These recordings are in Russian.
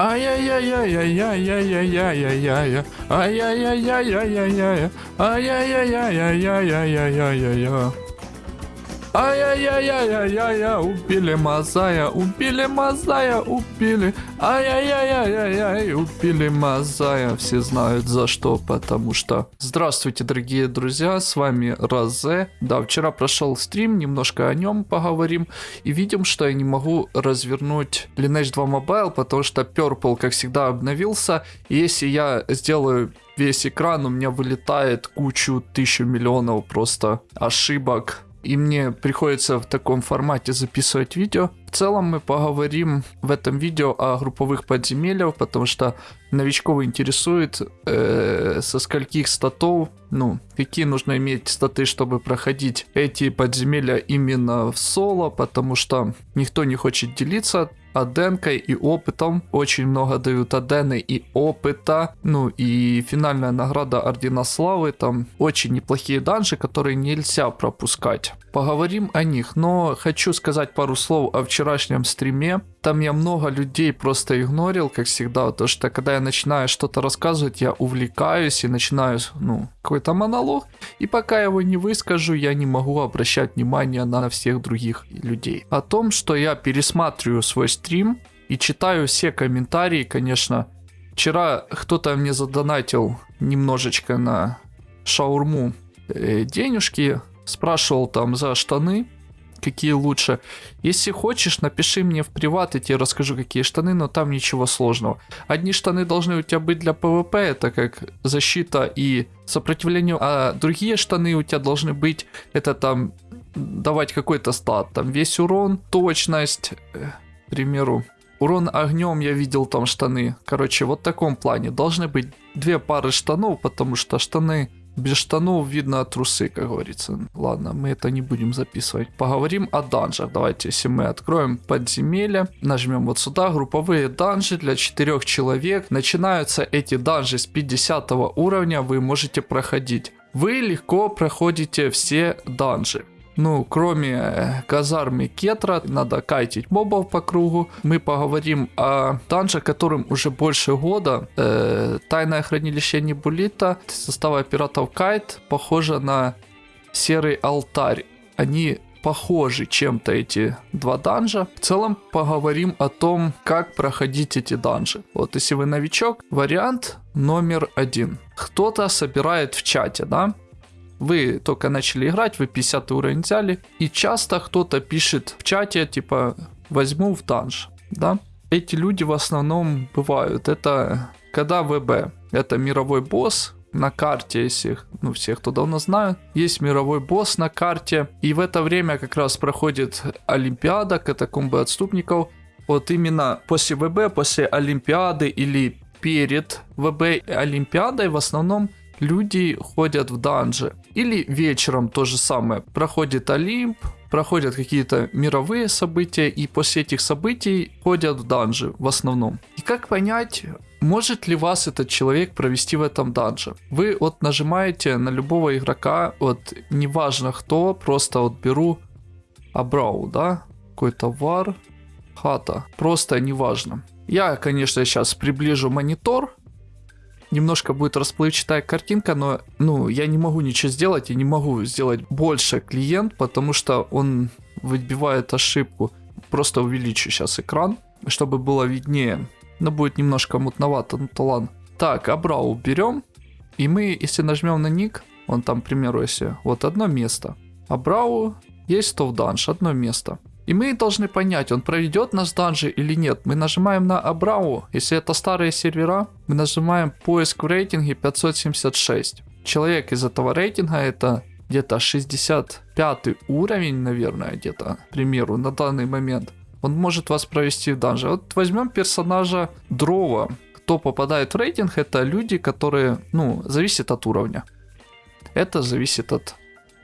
ay ay ay ay ay Ай-яй-яй-яй-яй-яй, убили Мазая, убили Мазая, убили. Ай-яй-яй-яй-яй-яй, убили Мазая. Все знают за что, потому что... Здравствуйте, дорогие друзья, с вами Розе. Да, вчера прошел стрим, немножко о нем поговорим. И видим, что я не могу развернуть Lineage 2 Mobile, потому что Purple, как всегда, обновился. И если я сделаю весь экран, у меня вылетает кучу, тысячу миллионов просто ошибок и мне приходится в таком формате записывать видео. В целом мы поговорим в этом видео о групповых подземельях, потому что новичков интересует э, со скольких статов, ну, какие нужно иметь статы, чтобы проходить эти подземелья именно в соло, потому что никто не хочет делиться аденкой и опытом. Очень много дают адены и опыта. Ну и финальная награда Ордена Славы. Там очень неплохие данжи, которые нельзя пропускать. Поговорим о них, но хочу сказать пару слов о вчерашнем стриме. Там я много людей просто игнорил, как всегда, потому что когда я начинаю что-то рассказывать, я увлекаюсь и начинаю, ну, какой-то монолог, и пока я его не выскажу, я не могу обращать внимание на всех других людей. О том, что я пересматриваю свой стрим и читаю все комментарии, конечно. Вчера кто-то мне задонатил немножечко на шаурму э, денежки, спрашивал там за штаны, какие лучше. Если хочешь, напиши мне в приват, я тебе расскажу, какие штаны, но там ничего сложного. Одни штаны должны у тебя быть для ПВП, это как защита и сопротивление, а другие штаны у тебя должны быть, это там давать какой-то стат, там весь урон, точность, э, к примеру, урон огнем я видел там штаны. Короче, вот в таком плане должны быть две пары штанов, потому что штаны без штанов видно трусы, как говорится. Ладно, мы это не будем записывать. Поговорим о данжах. Давайте, если мы откроем подземелье, нажмем вот сюда, групповые данжи для 4 человек. Начинаются эти данжи с 50 уровня, вы можете проходить. Вы легко проходите все данжи. Ну, кроме казармы Кетра, надо кайтить мобов по кругу. Мы поговорим о данже, которым уже больше года. Э, Тайное хранилище Небулита, состава пиратов Кайт, похоже на серый алтарь. Они похожи чем-то эти два данжа. В целом поговорим о том, как проходить эти данжи. Вот если вы новичок, вариант номер один. Кто-то собирает в чате, да? Вы только начали играть, вы 50 уровень взяли, и часто кто-то пишет в чате, типа, возьму в данж, да? Эти люди в основном бывают, это когда ВБ, это мировой босс, на карте, если ну, все, кто давно знают, есть мировой босс на карте, и в это время как раз проходит Олимпиада катакомбы отступников. Вот именно после ВБ, после Олимпиады или перед ВБ Олимпиадой в основном люди ходят в данжи. Или вечером то же самое. Проходит Олимп, проходят какие-то мировые события, и после этих событий ходят в данжи в основном. И как понять, может ли вас этот человек провести в этом данже? Вы вот нажимаете на любого игрока, вот неважно кто, просто вот беру Абрау, да, какой-то вар, хата, просто неважно. Я, конечно, сейчас приближу монитор, немножко будет расплывчатая картинка, но ну, я не могу ничего сделать, я не могу сделать больше клиент, потому что он выбивает ошибку. Просто увеличу сейчас экран, чтобы было виднее. Но будет немножко мутновато, ну то. Так, Абрау берем. И мы, если нажмем на ник, он там, к примеру, если вот одно место. Абрау есть то в данж, одно место. И мы должны понять, он проведет нас данжи или нет. Мы нажимаем на Абрау. Если это старые сервера, мы нажимаем поиск в рейтинге 576. Человек из этого рейтинга это где-то 65 уровень, наверное, где-то, к примеру, на данный момент. Он может вас провести в данже. Вот возьмем персонажа Дрова. Кто попадает в рейтинг, это люди, которые, ну, зависит от уровня. Это зависит от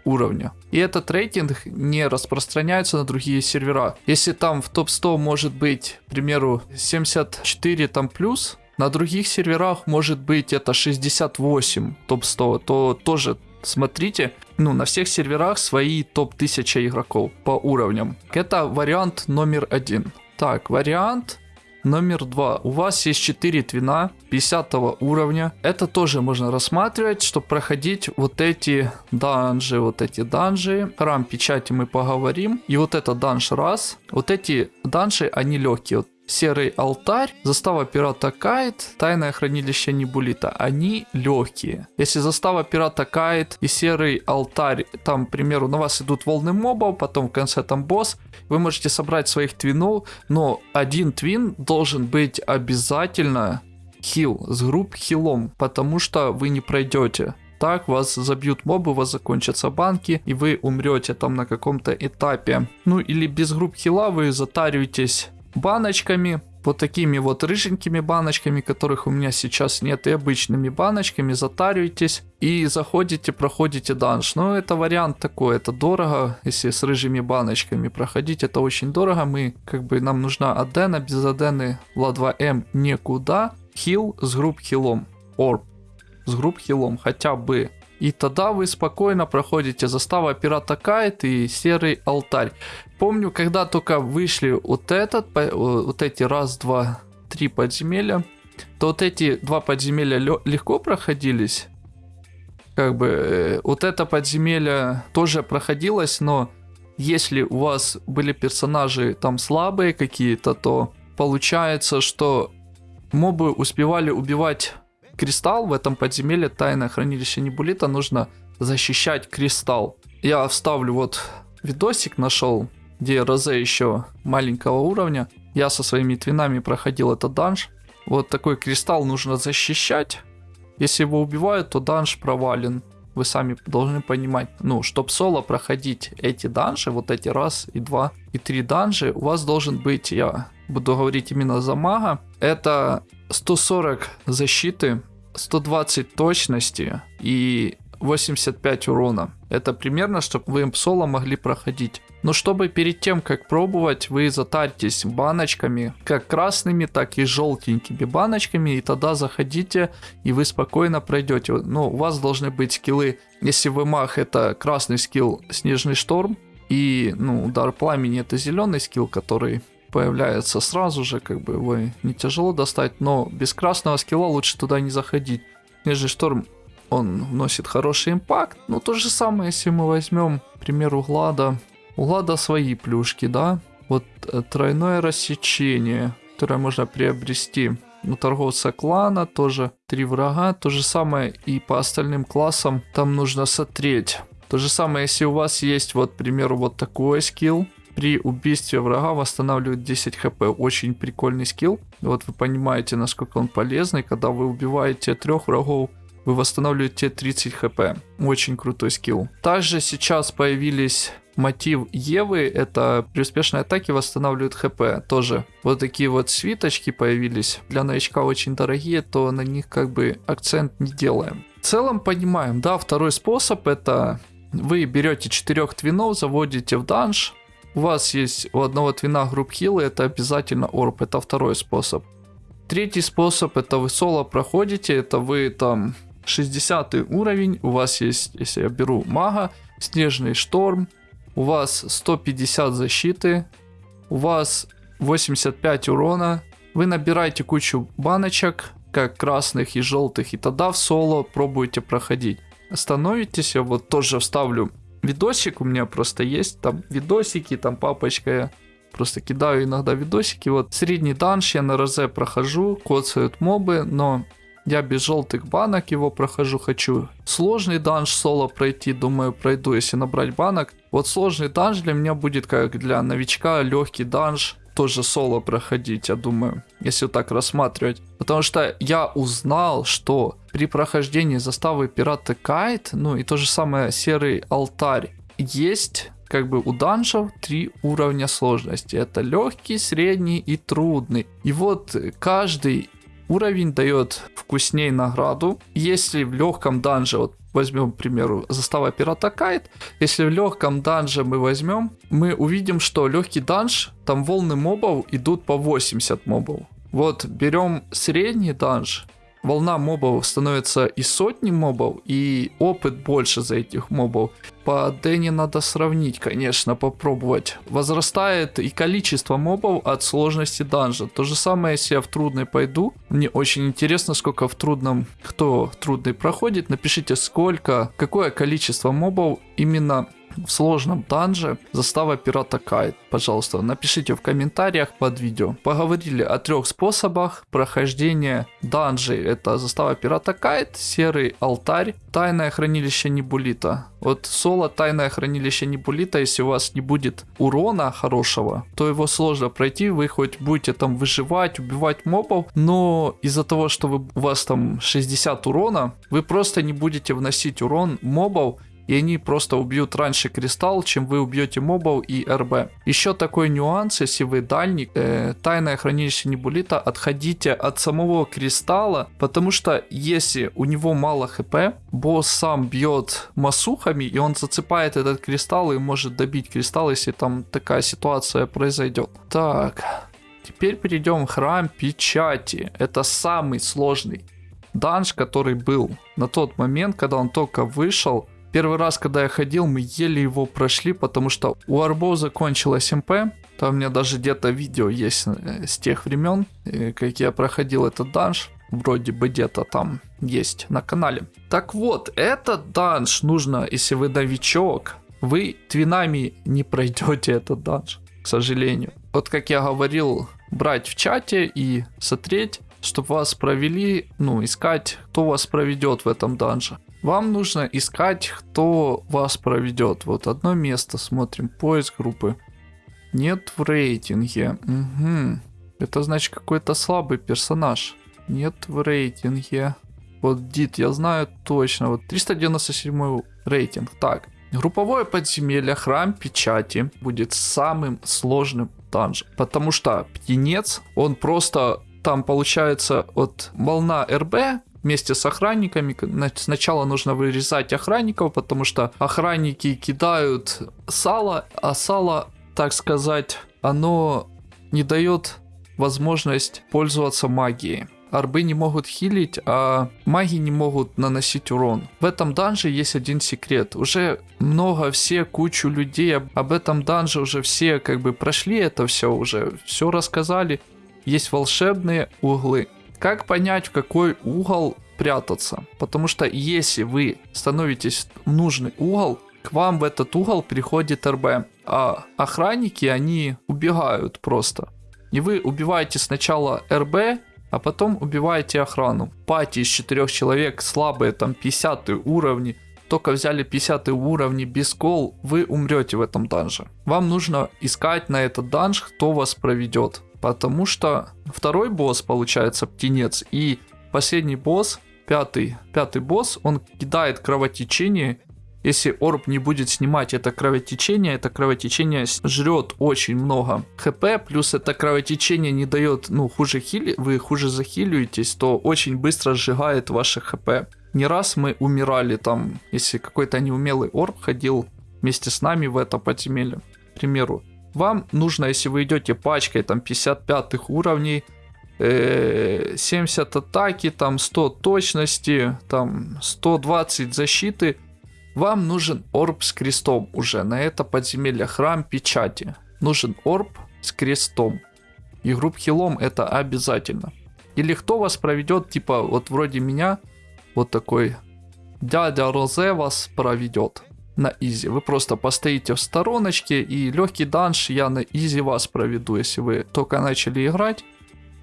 уровня. И этот рейтинг не распространяется на другие сервера. Если там в топ-100 может быть, к примеру, 74 там плюс, на других серверах может быть это 68 топ-100, то тоже смотрите, ну, на всех серверах свои топ-1000 игроков по уровням. Это вариант номер один. Так, вариант Номер два. У вас есть 4 твина 50 уровня. Это тоже можно рассматривать, чтобы проходить вот эти данжи, вот эти данжи. Храм печати мы поговорим. И вот это данж раз. Вот эти данжи, они легкие. Вот Серый алтарь, застава пирата Кайт, тайное хранилище Небулита. Они легкие. Если застава пирата Кайт и серый алтарь, там, к примеру, на вас идут волны мобов, потом в конце там босс, вы можете собрать своих твинов, но один твин должен быть обязательно хил, с групп хилом, потому что вы не пройдете. Так вас забьют мобы, у вас закончатся банки, и вы умрете там на каком-то этапе. Ну или без групп хила вы затариваетесь баночками, вот такими вот рыженькими баночками, которых у меня сейчас нет, и обычными баночками, затариваетесь и заходите, проходите данж. Но это вариант такой, это дорого, если с рыжими баночками проходить, это очень дорого. Мы, как бы, нам нужна адена, без адены ла 2М никуда. Хил с групп хилом, орб с групп хилом хотя бы. И тогда вы спокойно проходите застава пирата Кайт и серый алтарь. Помню, когда только вышли вот этот, вот эти раз, два, три подземелья, то вот эти два подземелья легко проходились. Как бы э, вот это подземелье тоже проходилось, но если у вас были персонажи там слабые какие-то, то получается, что мобы успевали убивать кристалл в этом подземелье тайное хранилище Небулита нужно защищать кристалл. Я вставлю вот видосик нашел, где Розе еще маленького уровня. Я со своими твинами проходил этот данж. Вот такой кристалл нужно защищать. Если его убивают, то данж провален. Вы сами должны понимать. Ну, чтобы соло проходить эти данжи, вот эти раз и два и три данжи, у вас должен быть, я буду говорить именно за мага, это 140 защиты, 120 точности и 85 урона. Это примерно, чтобы вы им соло могли проходить. Но чтобы перед тем, как пробовать, вы затарьтесь баночками, как красными, так и желтенькими баночками, и тогда заходите, и вы спокойно пройдете. Но у вас должны быть скиллы, если вы маг, это красный скилл Снежный Шторм, и ну, удар пламени это зеленый скилл, который появляется сразу же, как бы его не тяжело достать, но без красного скилла лучше туда не заходить. Снежный шторм, он вносит хороший импакт, но то же самое, если мы возьмем, к примеру, Глада. У Глада свои плюшки, да? Вот э, тройное рассечение, которое можно приобрести у торговца клана, тоже три врага, то же самое и по остальным классам там нужно сотреть. То же самое, если у вас есть, вот, к примеру, вот такой скилл, при убийстве врага восстанавливает 10 хп. Очень прикольный скилл. Вот вы понимаете, насколько он полезный. Когда вы убиваете трех врагов, вы восстанавливаете 30 хп. Очень крутой скилл. Также сейчас появились мотив Евы, это при успешной атаке восстанавливает хп тоже. Вот такие вот свиточки появились, для новичка очень дорогие, то на них как бы акцент не делаем. В целом понимаем, да, второй способ это вы берете четырех твинов, заводите в данж, у вас есть у одного твина групп хилы, это обязательно орб, это второй способ. Третий способ, это вы соло проходите, это вы там 60 уровень, у вас есть, если я беру мага, снежный шторм, у вас 150 защиты, у вас 85 урона, вы набираете кучу баночек, как красных и желтых, и тогда в соло пробуете проходить. Становитесь, я вот тоже вставлю видосик у меня просто есть, там видосики, там папочка, я просто кидаю иногда видосики, вот средний данж я на розе прохожу, коцают мобы, но я без желтых банок его прохожу, хочу сложный данж соло пройти, думаю пройду, если набрать банок. Вот сложный данж для меня будет как для новичка легкий данж, тоже соло проходить, я думаю, если так рассматривать. Потому что я узнал, что при прохождении заставы пирата Кайт, ну и то же самое серый алтарь, есть как бы у данжев три уровня сложности. Это легкий, средний и трудный. И вот каждый уровень дает вкусней награду. Если в легком данже, вот возьмем, к примеру, застава пирата Кайт, если в легком данже мы возьмем, мы увидим, что легкий данж, там волны мобов идут по 80 мобов. Вот берем средний данж, волна мобов становится и сотни мобов, и опыт больше за этих мобов. По Дэнни надо сравнить, конечно, попробовать. Возрастает и количество мобов от сложности данжа. То же самое, если я в трудный пойду. Мне очень интересно, сколько в трудном, кто трудный проходит. Напишите, сколько, какое количество мобов именно в сложном данже застава пирата Кайт. Пожалуйста, напишите в комментариях под видео. Поговорили о трех способах прохождения данжей. Это застава пирата Кайт, серый алтарь, тайное хранилище Небулита. Вот соло тайное хранилище Небулита, если у вас не будет урона хорошего, то его сложно пройти. Вы хоть будете там выживать, убивать мобов, но из-за того, что вы, у вас там 60 урона, вы просто не будете вносить урон мобов и они просто убьют раньше кристалл, чем вы убьете мобов и РБ. Еще такой нюанс, если вы дальник, э, тайное хранилище Небулита, отходите от самого кристалла, потому что если у него мало хп, босс сам бьет масухами, и он зацепает этот кристалл и может добить кристалл, если там такая ситуация произойдет. Так, теперь перейдем в храм печати. Это самый сложный данж, который был на тот момент, когда он только вышел Первый раз, когда я ходил, мы еле его прошли, потому что у Арбо закончилась МП. Там у меня даже где-то видео есть э, с тех времен, э, как я проходил этот данж. Вроде бы где-то там есть на канале. Так вот, этот данж нужно, если вы новичок, вы твинами не пройдете этот данж, к сожалению. Вот как я говорил, брать в чате и смотреть, чтобы вас провели, ну, искать, кто вас проведет в этом данже. Вам нужно искать, кто вас проведет. Вот одно место смотрим. Поиск группы. Нет в рейтинге. Угу. Это значит какой-то слабый персонаж. Нет в рейтинге. Вот Дит, я знаю точно. Вот 397 рейтинг. Так. Групповое подземелье, храм печати будет самым сложным данжем. Потому что птенец, он просто там получается от волна РБ вместе с охранниками. Сначала нужно вырезать охранников, потому что охранники кидают сало, а сало, так сказать, оно не дает возможность пользоваться магией. Арбы не могут хилить, а маги не могут наносить урон. В этом данже есть один секрет. Уже много, все, кучу людей об этом данже уже все как бы прошли это все уже, все рассказали. Есть волшебные углы. Как понять, в какой угол прятаться? Потому что если вы становитесь в нужный угол, к вам в этот угол приходит РБ, а охранники, они убегают просто. И вы убиваете сначала РБ, а потом убиваете охрану. Пати из четырех человек, слабые, там 50 уровни, только взяли 50 уровни без кол, вы умрете в этом данже. Вам нужно искать на этот данж, кто вас проведет. Потому что второй босс, получается, птенец, и последний босс, пятый, пятый босс, он кидает кровотечение. Если орб не будет снимать это кровотечение, это кровотечение жрет очень много хп, плюс это кровотечение не дает, ну, хуже хили, вы хуже захиливаетесь, то очень быстро сжигает ваше хп. Не раз мы умирали там, если какой-то неумелый орб ходил вместе с нами в это подземелье, к примеру. Вам нужно, если вы идете пачкой там 55 уровней, 70 э, атаки, там 100 точности, там 120 защиты, вам нужен орб с крестом уже на это подземелье, храм печати. Нужен орб с крестом. И групп хилом это обязательно. Или кто вас проведет, типа вот вроде меня, вот такой дядя Розе вас проведет на изи. Вы просто постоите в стороночке и легкий данж я на изи вас проведу, если вы только начали играть.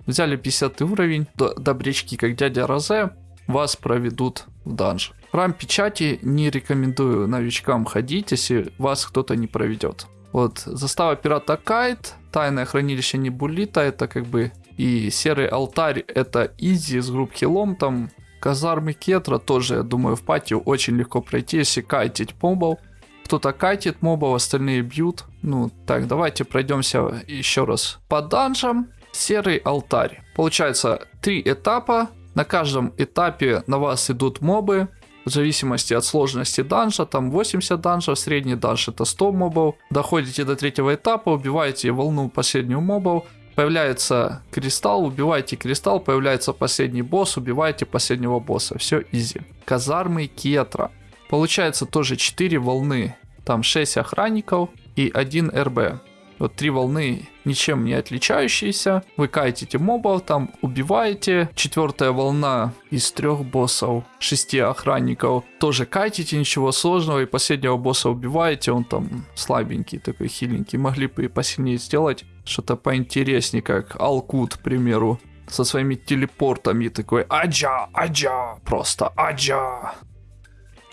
Взяли 50 уровень, добрячки, как дядя Розе, вас проведут в данж. Храм печати не рекомендую новичкам ходить, если вас кто-то не проведет. Вот, застава пирата Кайт, тайное хранилище Небулита, это как бы и серый алтарь, это изи с групп хилом, там Казармы Кетра тоже, я думаю, в патию очень легко пройти, если кайтить мобов. Кто-то кайтит мобов, остальные бьют. Ну, так, давайте пройдемся еще раз по данжам. Серый алтарь. Получается, три этапа. На каждом этапе на вас идут мобы. В зависимости от сложности данжа, там 80 данжев, средний данж это 100 мобов. Доходите до третьего этапа, убиваете волну последнюю мобов. Появляется кристалл, убиваете кристалл, появляется последний босс, убиваете последнего босса. Все изи. Казармы Кетра. Получается тоже 4 волны. Там 6 охранников и 1 РБ. Вот три волны ничем не отличающиеся. Вы кайтите мобов, там убиваете. Четвертая волна из трех боссов, шести охранников. Тоже кайтите, ничего сложного. И последнего босса убиваете, он там слабенький, такой хиленький. Могли бы и посильнее сделать что-то поинтереснее, как Алкут, к примеру. Со своими телепортами такой Аджа, Аджа, просто Аджа.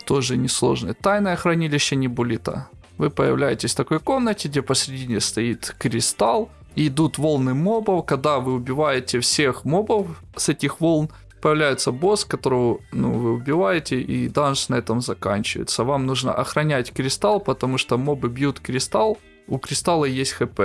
Тоже несложное. Тайное хранилище Небулита. Вы появляетесь в такой комнате, где посередине стоит кристалл, и идут волны мобов. Когда вы убиваете всех мобов с этих волн, появляется босс, которого ну, вы убиваете, и данж на этом заканчивается. Вам нужно охранять кристалл, потому что мобы бьют кристалл, у кристалла есть хп.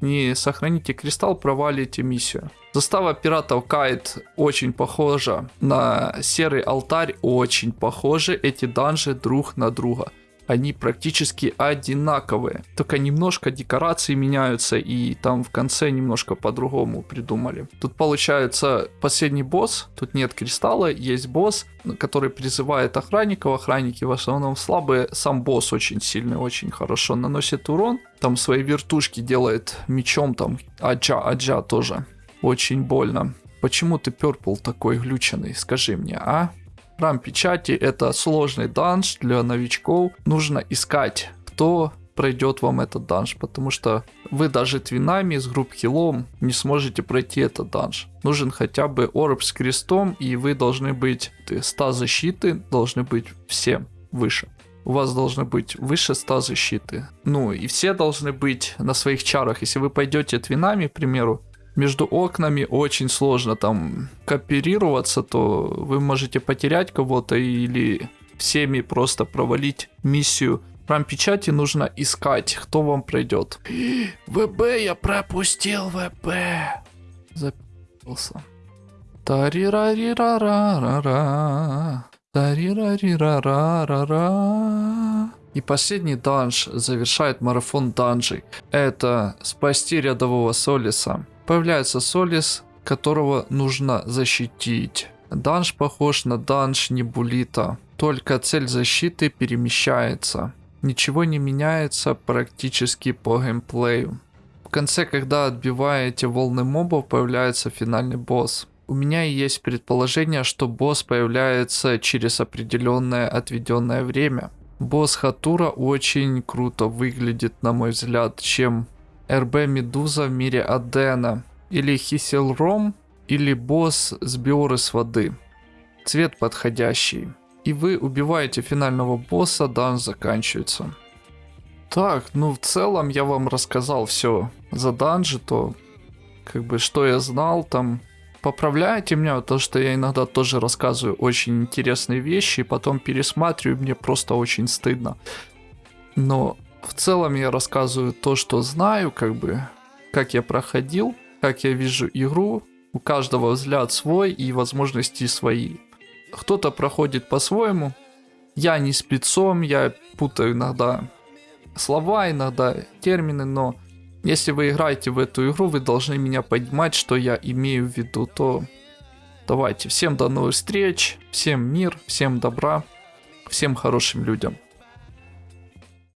Не сохраните кристалл, провалите миссию. Застава пиратов Кайт очень похожа на серый алтарь, очень похожи эти данжи друг на друга они практически одинаковые. Только немножко декорации меняются и там в конце немножко по-другому придумали. Тут получается последний босс, тут нет кристалла, есть босс, который призывает охранников. Охранники в основном слабые, сам босс очень сильный, очень хорошо наносит урон. Там свои вертушки делает мечом, там аджа, аджа тоже. Очень больно. Почему ты перпл такой глюченный, скажи мне, а? Храм печати это сложный данж для новичков. Нужно искать, кто пройдет вам этот данж, потому что вы даже твинами с групп хилом не сможете пройти этот данж. Нужен хотя бы орб с крестом, и вы должны быть 100 защиты, должны быть все выше. У вас должны быть выше 100 защиты. Ну и все должны быть на своих чарах. Если вы пойдете твинами, к примеру, между окнами очень сложно там кооперироваться, то вы можете потерять кого-то или всеми просто провалить миссию. Прям печати нужно искать, кто вам пройдет. ВБ, я пропустил ВБ. Запился. Тарирарирарара. Тарирарирарара. И последний данж завершает марафон данжей. Это спасти рядового Солиса. Появляется Солис, которого нужно защитить. Данж похож на данж Небулита, только цель защиты перемещается. Ничего не меняется практически по геймплею. В конце, когда отбиваете волны мобов, появляется финальный босс. У меня есть предположение, что босс появляется через определенное отведенное время. Босс Хатура очень круто выглядит, на мой взгляд, чем РБ Медуза в мире Адена, или Хиселром, или босс с биоры с воды. Цвет подходящий. И вы убиваете финального босса, дан заканчивается. Так, ну в целом я вам рассказал все за данжи, то как бы что я знал там. Поправляйте меня, то что я иногда тоже рассказываю очень интересные вещи, и потом пересматриваю, мне просто очень стыдно. Но в целом я рассказываю то, что знаю, как бы, как я проходил, как я вижу игру. У каждого взгляд свой и возможности свои. Кто-то проходит по-своему. Я не спецом, я путаю иногда слова, иногда термины, но если вы играете в эту игру, вы должны меня понимать, что я имею в виду. То давайте, всем до новых встреч, всем мир, всем добра, всем хорошим людям.